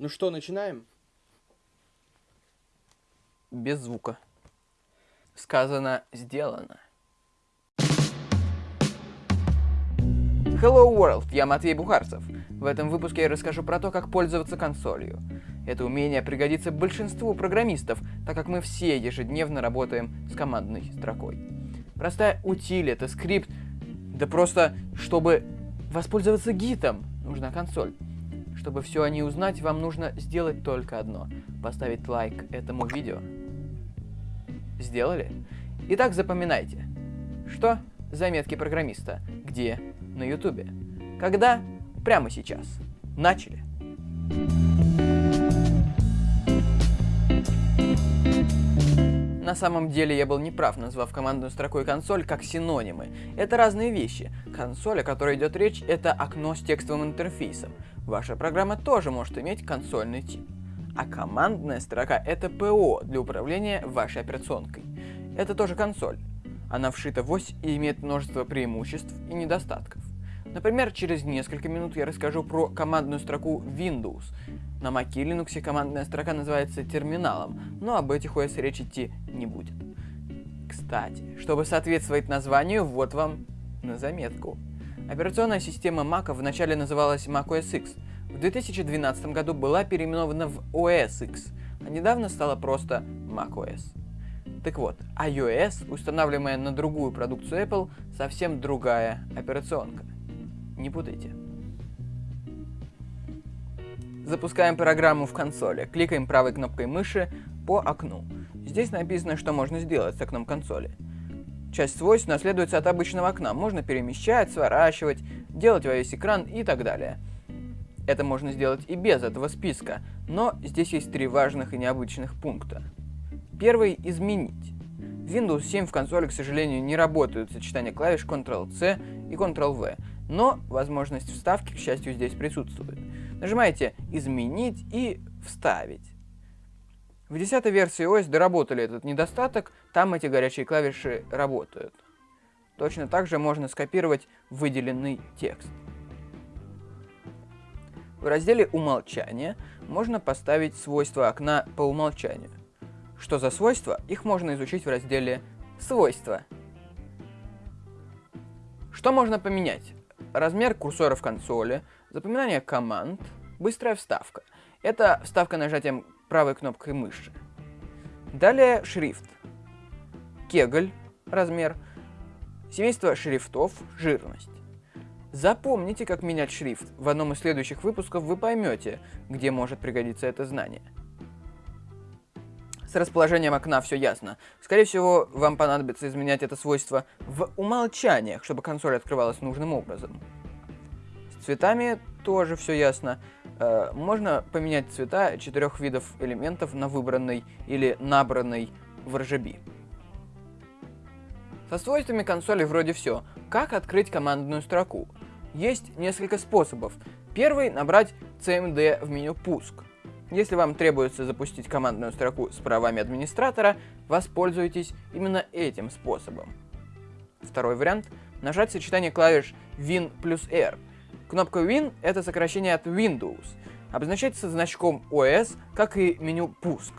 Ну что, начинаем? Без звука. Сказано, сделано. Hello World, я Матвей Бухарцев. В этом выпуске я расскажу про то, как пользоваться консолью. Это умение пригодится большинству программистов, так как мы все ежедневно работаем с командной строкой. Простая утиль, это скрипт, да просто, чтобы воспользоваться гитом, нужна консоль. Чтобы все о ней узнать, вам нужно сделать только одно – поставить лайк этому видео. Сделали? Итак, запоминайте. Что? Заметки программиста. Где? На ютубе. Когда? Прямо сейчас. Начали. На самом деле я был неправ, назвав командную строку и консоль как синонимы. Это разные вещи. Консоль, о которой идет речь, это окно с текстовым интерфейсом. Ваша программа тоже может иметь консольный тип. А командная строка это ПО для управления вашей операционкой. Это тоже консоль. Она вшита в ось и имеет множество преимуществ и недостатков. Например, через несколько минут я расскажу про командную строку Windows. На Mac и Linux командная строка называется терминалом, но об этих ОС речь идти не будет. Кстати, чтобы соответствовать названию, вот вам на заметку. Операционная система Mac вначале называлась Mac OS X, в 2012 году была переименована в OS X, а недавно стала просто Mac OS. Так вот, iOS, устанавливаемая на другую продукцию Apple, совсем другая операционка. Не путайте. Запускаем программу в консоли, кликаем правой кнопкой мыши по окну. Здесь написано, что можно сделать с окном консоли. Часть свойств наследуется от обычного окна. Можно перемещать, сворачивать, делать во весь экран и так далее. Это можно сделать и без этого списка, но здесь есть три важных и необычных пункта. Первый – изменить. В Windows 7 в консоли, к сожалению, не работают сочетания клавиш Ctrl-C и Ctrl-V, но возможность вставки, к счастью, здесь присутствует. Нажимаете «Изменить» и «Вставить». В 10 версии OS доработали этот недостаток, там эти горячие клавиши работают. Точно так же можно скопировать выделенный текст. В разделе «Умолчание» можно поставить свойства окна по умолчанию. Что за свойства? Их можно изучить в разделе «Свойства». Что можно поменять? Размер курсора в консоли, запоминание команд, быстрая вставка. Это вставка нажатием правой кнопкой мыши. Далее шрифт. Кегль, размер. Семейство шрифтов, жирность. Запомните, как менять шрифт. В одном из следующих выпусков вы поймете, где может пригодиться это знание. С расположением окна все ясно. Скорее всего, вам понадобится изменять это свойство в умолчаниях, чтобы консоль открывалась нужным образом. С цветами тоже все ясно. Э, можно поменять цвета четырех видов элементов на выбранный или набранный в RGB. Со свойствами консоли вроде все. Как открыть командную строку? Есть несколько способов. Первый – набрать CMD в меню «Пуск». Если вам требуется запустить командную строку с правами администратора, воспользуйтесь именно этим способом. Второй вариант – нажать сочетание клавиш Win плюс R – Кнопка Win — это сокращение от Windows. Обозначается значком OS, как и меню «Пуск».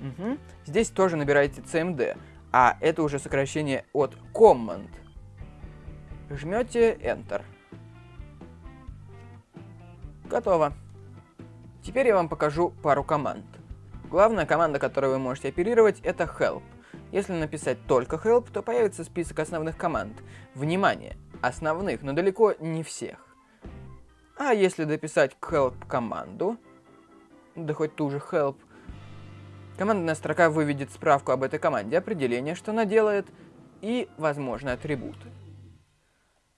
Угу. Здесь тоже набираете CMD, а это уже сокращение от Command. Жмете Enter. Готово. Теперь я вам покажу пару команд. Главная команда, которой вы можете оперировать, это Help. Если написать только Help, то появится список основных команд. Внимание! основных, но далеко не всех. А если дописать к help команду, да хоть ту же help, командная строка выведет справку об этой команде, определение, что она делает, и возможные атрибуты.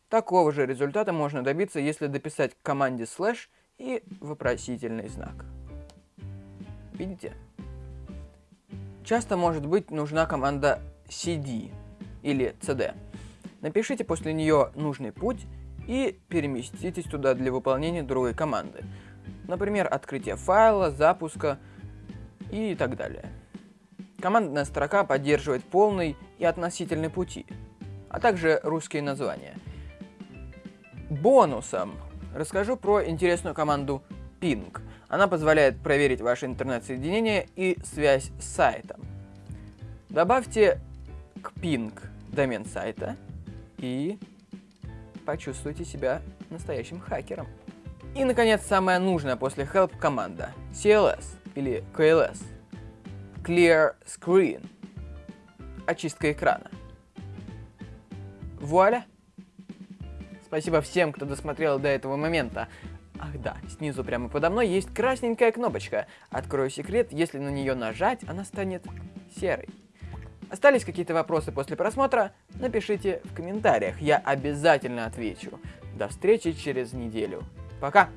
Такого же результата можно добиться, если дописать к команде слэш и вопросительный знак. Видите? Часто может быть нужна команда cd или cd. Напишите после нее нужный путь и переместитесь туда для выполнения другой команды. Например, открытие файла, запуска и так далее. Командная строка поддерживает полный и относительный пути, а также русские названия. Бонусом расскажу про интересную команду ping. Она позволяет проверить ваше интернет-соединение и связь с сайтом. Добавьте к ping домен сайта и почувствуйте себя настоящим хакером. И, наконец, самое нужное после help команда CLS или KLS. Clear Screen. Очистка экрана. Вуаля! Спасибо всем, кто досмотрел до этого момента. Ах да, снизу прямо подо мной есть красненькая кнопочка. Открою секрет, если на нее нажать, она станет серой. Остались какие-то вопросы после просмотра? Напишите в комментариях, я обязательно отвечу. До встречи через неделю. Пока!